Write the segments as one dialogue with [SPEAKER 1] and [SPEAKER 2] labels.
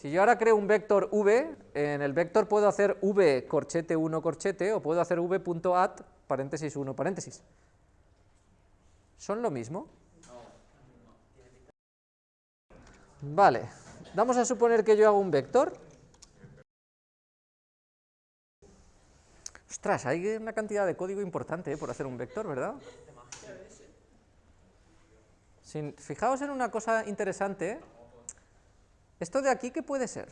[SPEAKER 1] Si yo ahora creo un vector v, en el vector puedo hacer v corchete 1 corchete o puedo hacer v.add paréntesis 1 paréntesis. ¿Son lo mismo? Vale, vamos a suponer que yo hago un vector. Ostras, hay una cantidad de código importante eh, por hacer un vector, ¿verdad? fijaos en una cosa interesante. ¿eh? ¿Esto de aquí qué puede ser?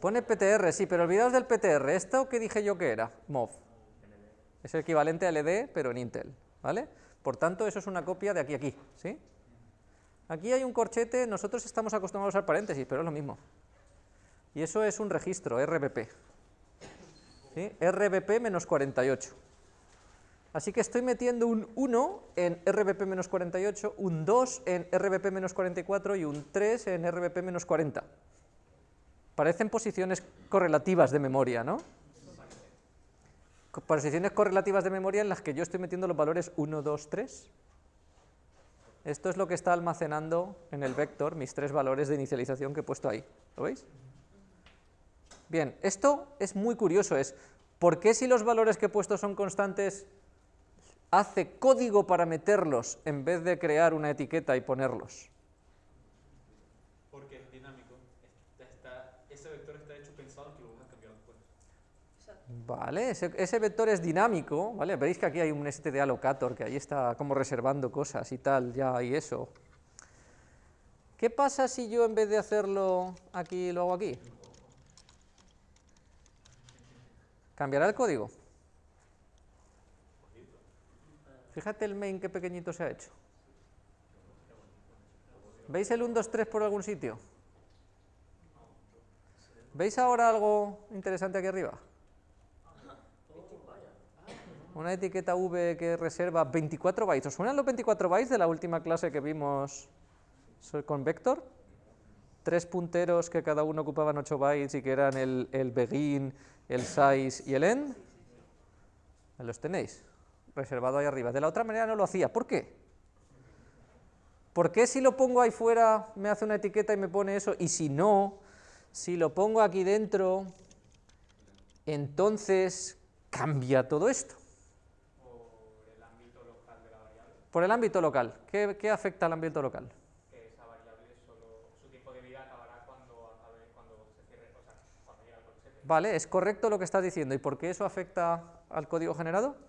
[SPEAKER 1] Pone PTR, sí, pero olvidaos del PTR. ¿Esto qué dije yo que era? MOV. Es el equivalente a LD, pero en Intel, ¿vale? Por tanto, eso es una copia de aquí a aquí, ¿sí? Aquí hay un corchete, nosotros estamos acostumbrados al paréntesis, pero es lo mismo. Y eso es un registro, RBP. ¿Sí? RBP menos 48. Así que estoy metiendo un 1 en RBP menos 48, un 2 en RBP menos 44 y un 3 en RBP menos 40. Parecen posiciones correlativas de memoria, ¿no? Posiciones correlativas de memoria en las que yo estoy metiendo los valores 1, 2, 3. Esto es lo que está almacenando en el vector mis tres valores de inicialización que he puesto ahí. ¿Lo veis? Bien, esto es muy curioso, es ¿por qué si los valores que he puesto son constantes hace código para meterlos en vez de crear una etiqueta y ponerlos?
[SPEAKER 2] Porque es dinámico. ese vector está hecho pensado que lo vas a cambiar después.
[SPEAKER 1] Vale, ese, vector es dinámico, ¿vale? Veréis que aquí hay un std allocator que ahí está como reservando cosas y tal, ya hay eso. ¿Qué pasa si yo en vez de hacerlo aquí, lo hago aquí? ¿Cambiará el código? Fíjate el main qué pequeñito se ha hecho. ¿Veis el 1, 2, 3 por algún sitio? ¿Veis ahora algo interesante aquí arriba? Una etiqueta V que reserva 24 bytes. ¿Os suenan los 24 bytes de la última clase que vimos con vector? Tres punteros que cada uno ocupaban 8 bytes y que eran el, el begin, el size y el end. Los tenéis reservado ahí arriba. De la otra manera no lo hacía. ¿Por qué? ¿Por qué si lo pongo ahí fuera me hace una etiqueta y me pone eso? Y si no, si lo pongo aquí dentro, entonces cambia todo esto.
[SPEAKER 2] Por el ámbito local de la variable.
[SPEAKER 1] Por el ámbito local. ¿Qué, qué afecta al ámbito local?
[SPEAKER 2] Que esa variable solo, su tiempo de vida acabará cuando, acabe, cuando se cierre, o sea, cuando.
[SPEAKER 1] Vale, es correcto lo que estás diciendo. ¿Y por qué eso afecta al código generado?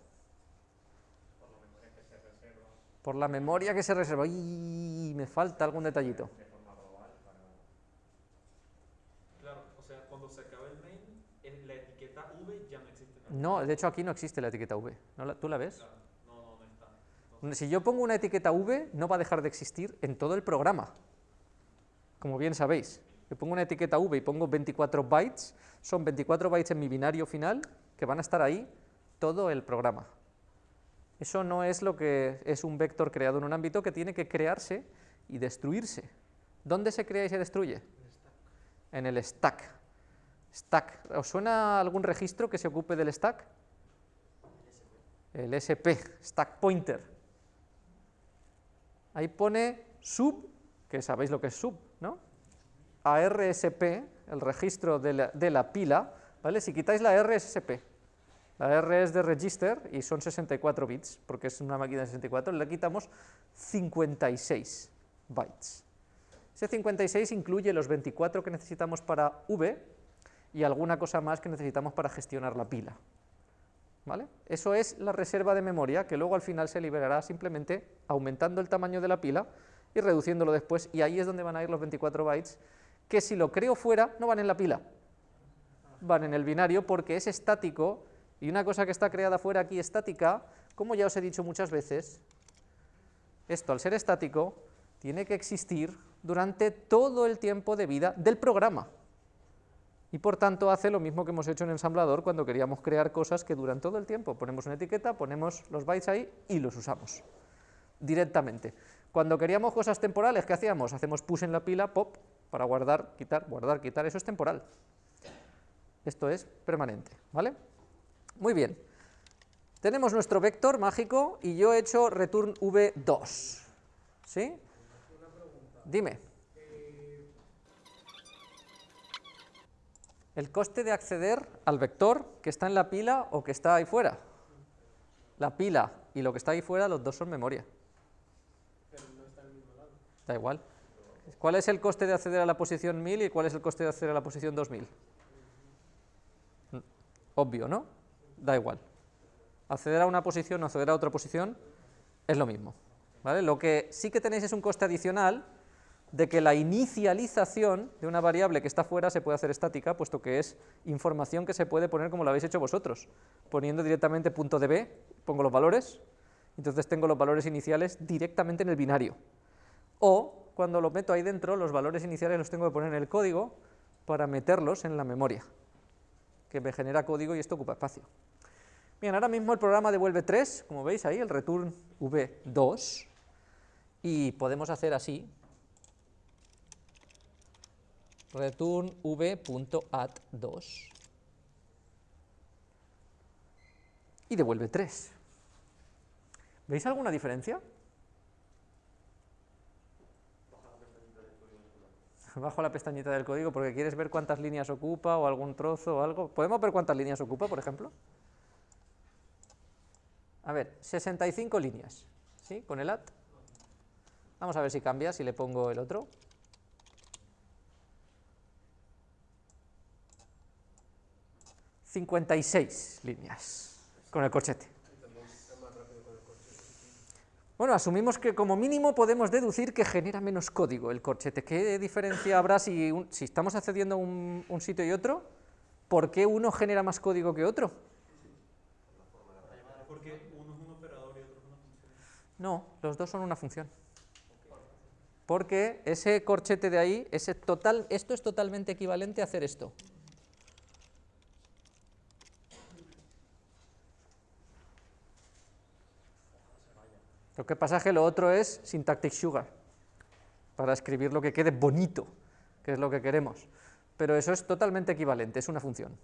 [SPEAKER 1] Por la memoria que se reserva. Y me falta algún detallito.
[SPEAKER 2] Claro, o sea, cuando se acabe el main, la etiqueta V ya no existe.
[SPEAKER 1] No, de hecho aquí no existe la etiqueta V. ¿Tú la ves?
[SPEAKER 2] No, no, no está.
[SPEAKER 1] Si yo pongo una etiqueta V, no va a dejar de existir en todo el programa. Como bien sabéis. Yo pongo una etiqueta V y pongo 24 bytes, son 24 bytes en mi binario final que van a estar ahí todo el programa. Eso no es lo que es un vector creado en un ámbito que tiene que crearse y destruirse. ¿Dónde se crea y se destruye? En el stack. Stack. ¿Os suena algún registro que se ocupe del stack? El SP, stack pointer. Ahí pone sub, que sabéis lo que es sub, ¿no? ARSP, el registro de la, de la pila, ¿vale? Si quitáis la RSSP la R es de register y son 64 bits, porque es una máquina de 64, le quitamos 56 bytes. Ese 56 incluye los 24 que necesitamos para V y alguna cosa más que necesitamos para gestionar la pila. ¿Vale? Eso es la reserva de memoria que luego al final se liberará simplemente aumentando el tamaño de la pila y reduciéndolo después, y ahí es donde van a ir los 24 bytes, que si lo creo fuera no van en la pila, van en el binario porque es estático y una cosa que está creada fuera aquí estática, como ya os he dicho muchas veces, esto al ser estático tiene que existir durante todo el tiempo de vida del programa. Y por tanto hace lo mismo que hemos hecho en ensamblador cuando queríamos crear cosas que duran todo el tiempo. Ponemos una etiqueta, ponemos los bytes ahí y los usamos directamente. Cuando queríamos cosas temporales, ¿qué hacíamos? Hacemos push en la pila, pop, para guardar, quitar, guardar, quitar, eso es temporal. Esto es permanente, ¿vale? Muy bien. Tenemos nuestro vector mágico y yo he hecho return v2. ¿Sí? dime. El coste de acceder al vector que está en la pila o que está ahí fuera. La pila y lo que está ahí fuera, los dos son memoria. Da igual. ¿Cuál es el coste de acceder a la posición 1000 y cuál es el coste de acceder a la posición 2000? Obvio, ¿no? Da igual. Acceder a una posición o acceder a otra posición es lo mismo. ¿vale? Lo que sí que tenéis es un coste adicional de que la inicialización de una variable que está fuera se puede hacer estática, puesto que es información que se puede poner como lo habéis hecho vosotros, poniendo directamente punto de b, pongo los valores, entonces tengo los valores iniciales directamente en el binario. O, cuando lo meto ahí dentro, los valores iniciales los tengo que poner en el código para meterlos en la memoria, que me genera código y esto ocupa espacio. Bien, ahora mismo el programa devuelve 3, como veis ahí, el return v2, y podemos hacer así, return v.add2 y devuelve 3. ¿Veis alguna diferencia? Bajo la pestañita del código porque quieres ver cuántas líneas ocupa o algún trozo o algo. ¿Podemos ver cuántas líneas ocupa, por ejemplo? A ver, 65 líneas, ¿sí? Con el add. Vamos a ver si cambia, si le pongo el otro. 56 líneas con el corchete. Bueno, asumimos que como mínimo podemos deducir que genera menos código el corchete. ¿Qué diferencia habrá si, si estamos accediendo a un, un, sitio y otro? ¿Por qué uno genera más código que otro?
[SPEAKER 3] Porque uno es un operador y otro es una función.
[SPEAKER 1] No, los dos son una función. Porque ese corchete de ahí, ese total, esto es totalmente equivalente a hacer esto. Lo que pasa es que lo otro es syntactic sugar, para escribir lo que quede bonito, que es lo que queremos. Pero eso es totalmente equivalente, es una función.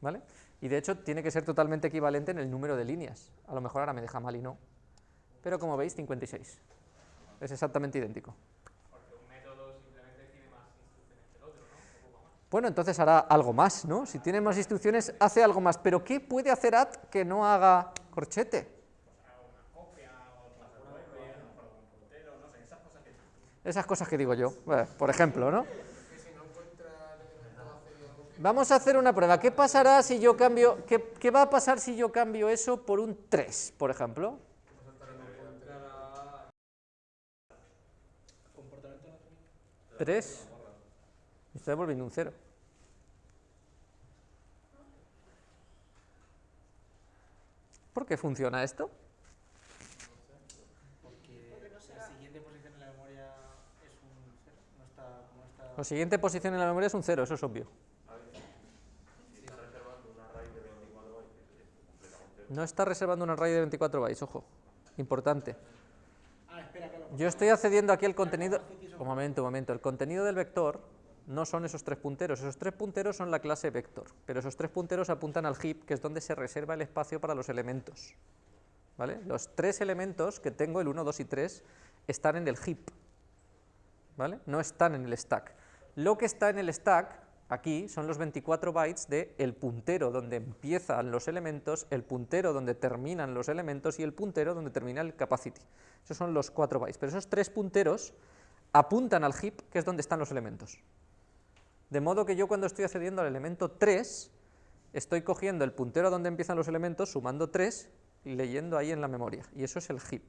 [SPEAKER 1] ¿vale? Y de hecho tiene que ser totalmente equivalente en el número de líneas. A lo mejor ahora me deja mal y no. Pero como veis, 56. Es exactamente idéntico.
[SPEAKER 2] Porque un método simplemente tiene más instrucciones que el otro, ¿no? Un poco más.
[SPEAKER 1] Bueno, entonces hará algo más, ¿no? Si tiene más instrucciones, hace algo más. Pero ¿qué puede hacer add que no haga corchete? Esas cosas que digo yo, bueno, por ejemplo, ¿no? Vamos a hacer una prueba. ¿Qué pasará si yo cambio, qué, qué, va a pasar si yo cambio eso por un 3, por ejemplo? ¿3? Me está devolviendo un 0. ¿Por qué funciona esto? La siguiente posición en la memoria es un 0, eso es obvio. No está reservando un array de 24 bytes, ojo. Importante. Yo estoy accediendo aquí al contenido... Un momento, un momento. El contenido del vector no son esos tres punteros. Esos tres punteros son la clase vector. Pero esos tres punteros apuntan al heap, que es donde se reserva el espacio para los elementos. ¿Vale? Los tres elementos que tengo, el 1, 2 y 3, están en el heap. ¿Vale? No están en el stack. Lo que está en el stack, aquí, son los 24 bytes del el puntero donde empiezan los elementos, el puntero donde terminan los elementos y el puntero donde termina el capacity. Esos son los 4 bytes, pero esos tres punteros apuntan al heap, que es donde están los elementos. De modo que yo cuando estoy accediendo al elemento 3, estoy cogiendo el puntero donde empiezan los elementos, sumando 3 y leyendo ahí en la memoria, y eso es el heap.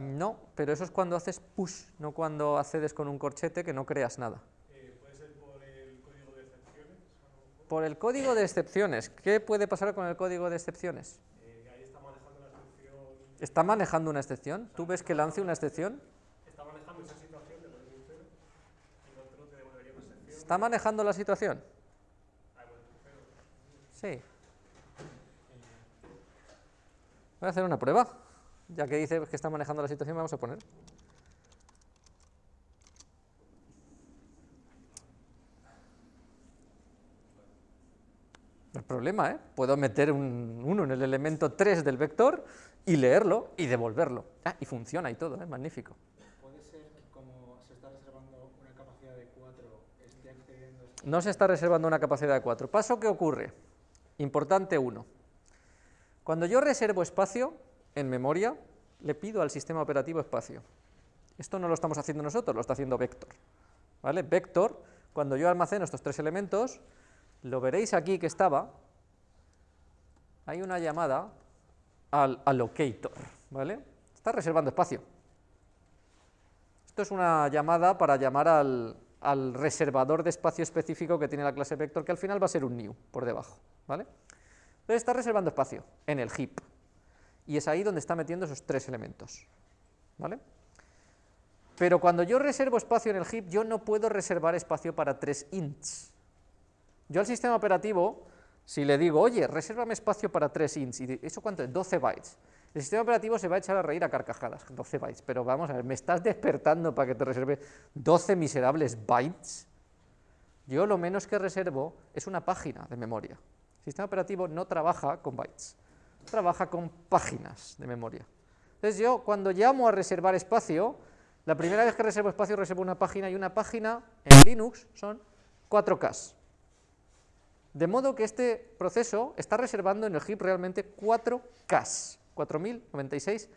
[SPEAKER 1] No, pero eso es cuando haces push, no cuando accedes con un corchete que no creas nada.
[SPEAKER 3] Eh, ¿Puede ser por el código de excepciones?
[SPEAKER 1] Por el código de excepciones. ¿Qué puede pasar con el código de excepciones?
[SPEAKER 3] Eh, ahí está manejando una excepción.
[SPEAKER 1] ¿Está manejando una excepción? ¿Tú ves que lance una excepción?
[SPEAKER 3] Está manejando esa situación de lo y excepción.
[SPEAKER 1] ¿Está manejando la situación?
[SPEAKER 3] Ah.
[SPEAKER 1] Sí. Voy a hacer una prueba. Ya que dice que está manejando la situación, vamos a poner. Problema, ¿eh? Puedo meter un 1 en el elemento 3 del vector y leerlo y devolverlo. Ah, y funciona y todo, ¿eh? Magnífico.
[SPEAKER 3] ¿Puede ser que como se está reservando una capacidad de 4, esté accediendo a
[SPEAKER 1] No se está reservando una capacidad de 4. Paso que ocurre. Importante 1. Cuando yo reservo espacio en memoria, le pido al sistema operativo espacio. Esto no lo estamos haciendo nosotros, lo está haciendo Vector. ¿Vale? Vector, cuando yo almaceno estos tres elementos, lo veréis aquí que estaba, hay una llamada al allocator, ¿vale? Está reservando espacio. Esto es una llamada para llamar al, reservador de espacio específico que tiene la clase vector, que al final va a ser un new por debajo, ¿vale? Entonces está reservando espacio en el heap, y es ahí donde está metiendo esos tres elementos, ¿vale? Pero cuando yo reservo espacio en el heap, yo no puedo reservar espacio para tres ints. Yo al sistema operativo, si le digo, oye, resérvame espacio para tres ints, y ¿eso cuánto es? 12 bytes. El sistema operativo se va a echar a reír a carcajadas, 12 bytes, pero vamos a ver, ¿me estás despertando para que te reserve 12 miserables bytes? Yo lo menos que reservo es una página de memoria. El sistema operativo no trabaja con bytes, trabaja con páginas de memoria. Entonces yo cuando llamo a reservar espacio, la primera vez que reservo espacio reservo una página y una página en Linux son 4K. De modo que este proceso está reservando en el heap realmente 4K, 4096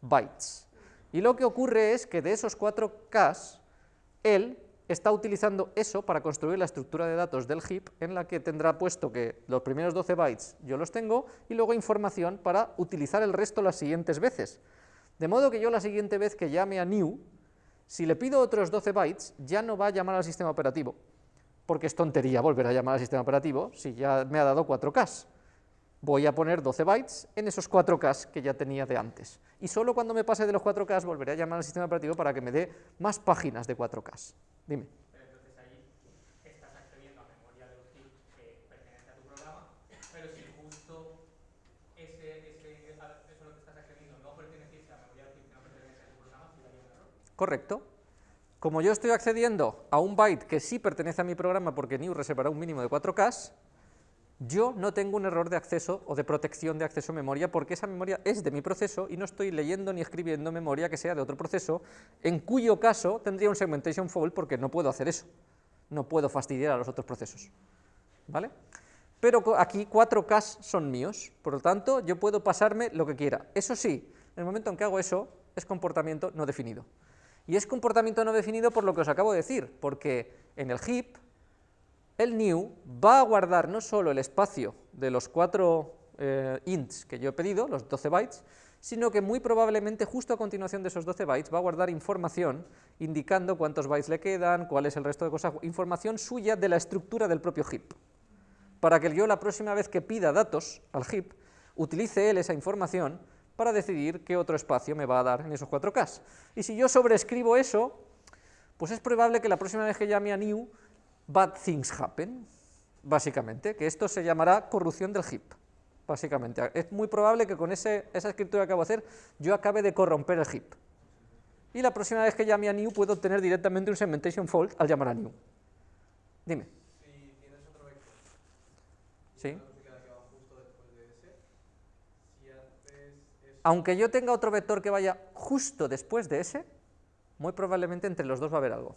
[SPEAKER 1] bytes. Y lo que ocurre es que de esos 4K, él está utilizando eso para construir la estructura de datos del heap en la que tendrá puesto que los primeros 12 bytes yo los tengo y luego información para utilizar el resto las siguientes veces. De modo que yo la siguiente vez que llame a new, si le pido otros 12 bytes, ya no va a llamar al sistema operativo, porque es tontería volver a llamar al sistema operativo si ya me ha dado 4K. Voy a poner 12 bytes en esos 4K que ya tenía de antes. Y solo cuando me pase de los 4K volveré a llamar al sistema operativo para que me dé más páginas de 4K. Dime.
[SPEAKER 2] Pero entonces ahí estás accediendo a memoria de heap que pertenece a tu programa, pero si justo ese, ese, eso lo que estás accediendo no perteneciese a memoria del heap que no pertenece a tu programa, sí daría un error.
[SPEAKER 1] Correcto. Como yo estoy accediendo a un byte que sí pertenece a mi programa porque new reservará un mínimo de 4K, yo no tengo un error de acceso o de protección de acceso a memoria porque esa memoria es de mi proceso y no estoy leyendo ni escribiendo memoria que sea de otro proceso, en cuyo caso tendría un segmentation fault porque no puedo hacer eso. No puedo fastidiar a los otros procesos. ¿Vale? Pero aquí 4K son míos, por lo tanto yo puedo pasarme lo que quiera. Eso sí, en el momento en que hago eso, es comportamiento no definido. Y es comportamiento no definido por lo que os acabo de decir, porque en el heap el new va a guardar no solo el espacio de los cuatro eh, ints que yo he pedido, los 12 bytes, sino que muy probablemente justo a continuación de esos 12 bytes va a guardar información indicando cuántos bytes le quedan, cuál es el resto de cosas, información suya de la estructura del propio heap, para que yo la próxima vez que pida datos al heap, utilice él esa información para decidir qué otro espacio me va a dar en esos 4K. Y si yo sobreescribo eso, pues es probable que la próxima vez que llame a new, bad things happen, básicamente, que esto se llamará corrupción del heap, básicamente. Es muy probable que con ese- esa escritura que acabo de hacer yo acabe de corromper el heap. Y la próxima vez que llame a new puedo obtener directamente un segmentation fault al llamar a new. Dime.
[SPEAKER 3] Si tienes otro vector,
[SPEAKER 1] ¿Sí?
[SPEAKER 3] no se queda que va justo después de ese, si haces eso,
[SPEAKER 1] Aunque yo tenga otro vector que vaya justo después de ese, muy probablemente entre los dos va a haber algo.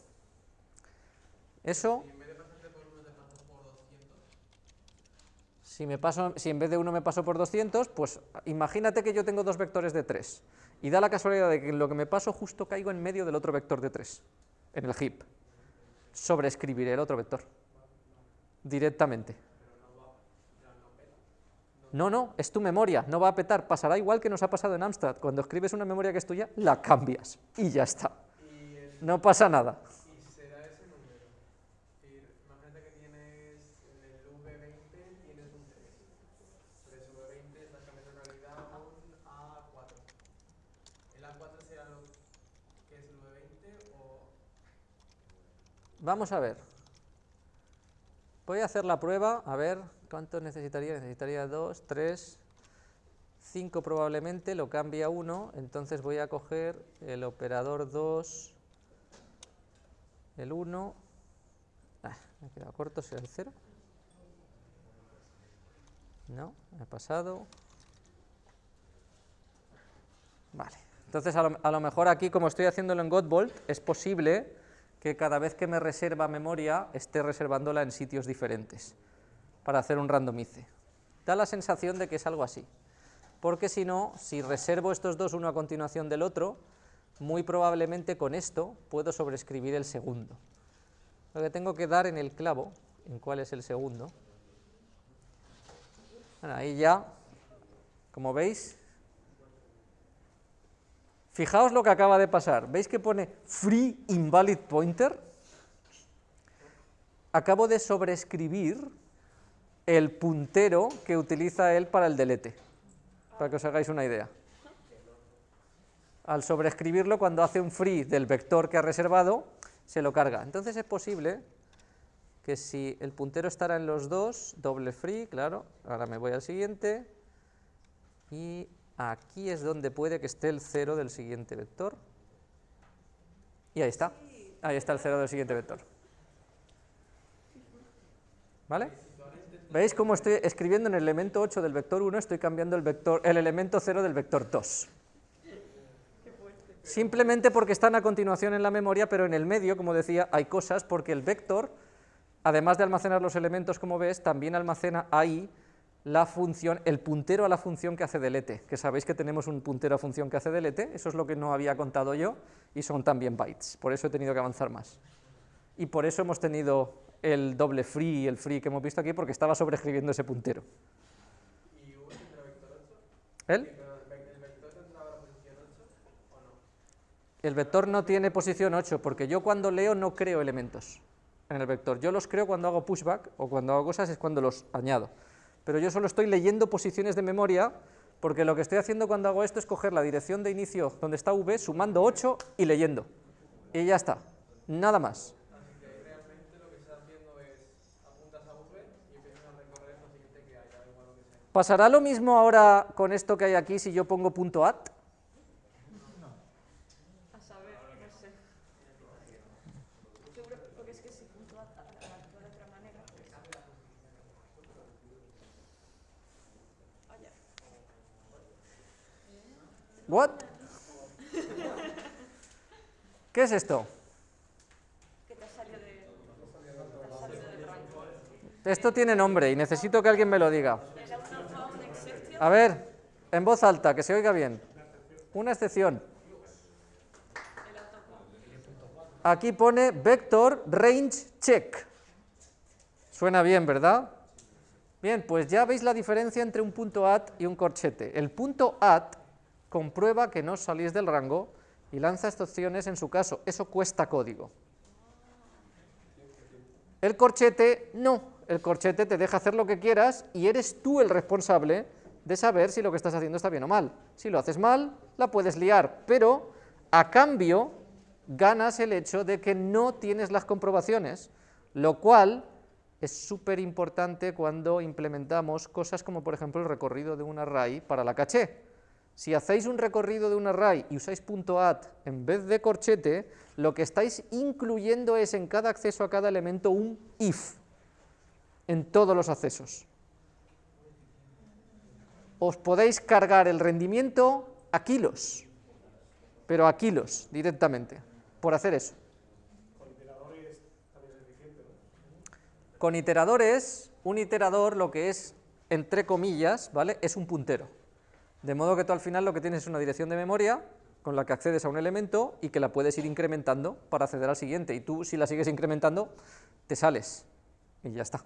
[SPEAKER 1] Eso,
[SPEAKER 3] y en vez de pasarte por uno te pasas por 200,
[SPEAKER 1] si, me paso, si en vez de uno me paso por 200, pues imagínate que yo tengo dos vectores de 3, y da la casualidad de que en lo que me paso justo caigo en medio del otro vector de 3, en el heap. Sobreescribiré el otro vector, directamente. No, no, es tu memoria, no va a petar, pasará igual que nos ha pasado en Amstrad, cuando escribes una memoria que es tuya, la cambias, y ya está, no pasa nada.
[SPEAKER 3] y se da ese número. Es decir, imagínate que tienes en el V20 tienes un 3. Pero ese V20 estás cambiando en realidad a un A4. ¿El A4 será lo que es el V20 o
[SPEAKER 1] Vamos a ver. Voy a hacer la prueba, a ver cuánto necesitaría. Necesitaría 2, 3, 5 probablemente, lo cambia 1, entonces voy a coger el operador 2, el 1, ah, me he quedado corto, será el 0. No, he pasado. Vale. Entonces, a lo, a lo mejor aquí, como estoy haciéndolo en Godbolt, es posible que cada vez que me reserva memoria esté reservándola en sitios diferentes para hacer un randomice. Da la sensación de que es algo así, porque si no, si reservo estos dos uno a continuación del otro, muy probablemente con esto puedo sobreescribir el segundo. Lo que tengo que dar en el clavo, en cuál es el segundo. Bueno, ahí ya, como veis, fijaos lo que acaba de pasar. ¿Veis que pone free invalid pointer? Acabo de sobreescribir el puntero que utiliza él para el delete, para que os hagáis una idea. Al sobreescribirlo, cuando hace un free del vector que ha reservado, se lo carga. Entonces es posible que si el puntero estará en los dos, doble free, claro, ahora me voy al siguiente, y aquí es donde puede que esté el cero del siguiente vector, y ahí está, ahí está el cero del siguiente vector. ¿Vale? ¿Veis cómo estoy escribiendo en el elemento 8 del vector 1, estoy cambiando el, vector, el elemento 0 del vector 2? Simplemente porque están a continuación en la memoria, pero en el medio, como decía, hay cosas porque el vector, además de almacenar los elementos como ves, también almacena ahí la función, el puntero a la función que hace delete, que sabéis que tenemos un puntero a función que hace delete, eso es lo que no había contado yo, y son también bytes, por eso he tenido que avanzar más. Y por eso hemos tenido el doble free y el free que hemos visto aquí, porque estaba sobreescribiendo ese puntero.
[SPEAKER 3] ¿Y U tendrá vector 8?
[SPEAKER 1] ¿El?
[SPEAKER 3] El vec- el vector tendrá la posición 8 o no?
[SPEAKER 1] El vector no tiene posición 8, porque yo cuando leo no creo elementos en el vector. Yo los creo cuando hago pushback o cuando hago cosas es cuando los añado. Pero yo solo estoy leyendo posiciones de memoria, porque lo que estoy haciendo cuando hago esto es coger la dirección de inicio donde está v, sumando 8 y leyendo. Y ya está, nada más.
[SPEAKER 3] Así que realmente lo que estás haciendo es apuntas a V y empiezas a recorrer lo siguiente que haya, da igual lo que sea.
[SPEAKER 1] ¿Pasará lo mismo ahora con esto que hay aquí si yo pongo punto .at? ¿What? ¿Qué es esto? Esto tiene nombre y necesito que alguien me lo diga.
[SPEAKER 4] Era una found exception.
[SPEAKER 1] A ver, en voz alta, que se oiga bien. Una excepción. Aquí pone vector range check. Suena bien, ¿verdad? Bien, pues ya veis la diferencia entre un punto at y un corchete. El punto at comprueba que no salís del rango y lanza excepciones en su caso. Eso cuesta código. El corchete no, el corchete te deja hacer lo que quieras y eres tú el responsable de saber si lo que estás haciendo está bien o mal. Si lo haces mal, la puedes liar, pero a cambio ganas el hecho de que no tienes las comprobaciones, lo cual es súper importante cuando implementamos cosas como por ejemplo el recorrido de un array para la caché. Si hacéis un recorrido de un array y usáis .at en vez de corchete, lo que estáis incluyendo es en cada acceso a cada elemento un if, en todos los accesos. Os podéis cargar el rendimiento a kilos, pero a kilos directamente, por hacer eso. Con iteradores, un iterador lo que es, entre comillas, ¿vale? Es un puntero. De modo que tú al final lo que tienes es una dirección de memoria con la que accedes a un elemento y que la puedes ir incrementando para acceder al siguiente. Y tú, si la sigues incrementando, te sales y ya está.